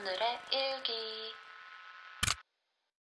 오늘의 일기.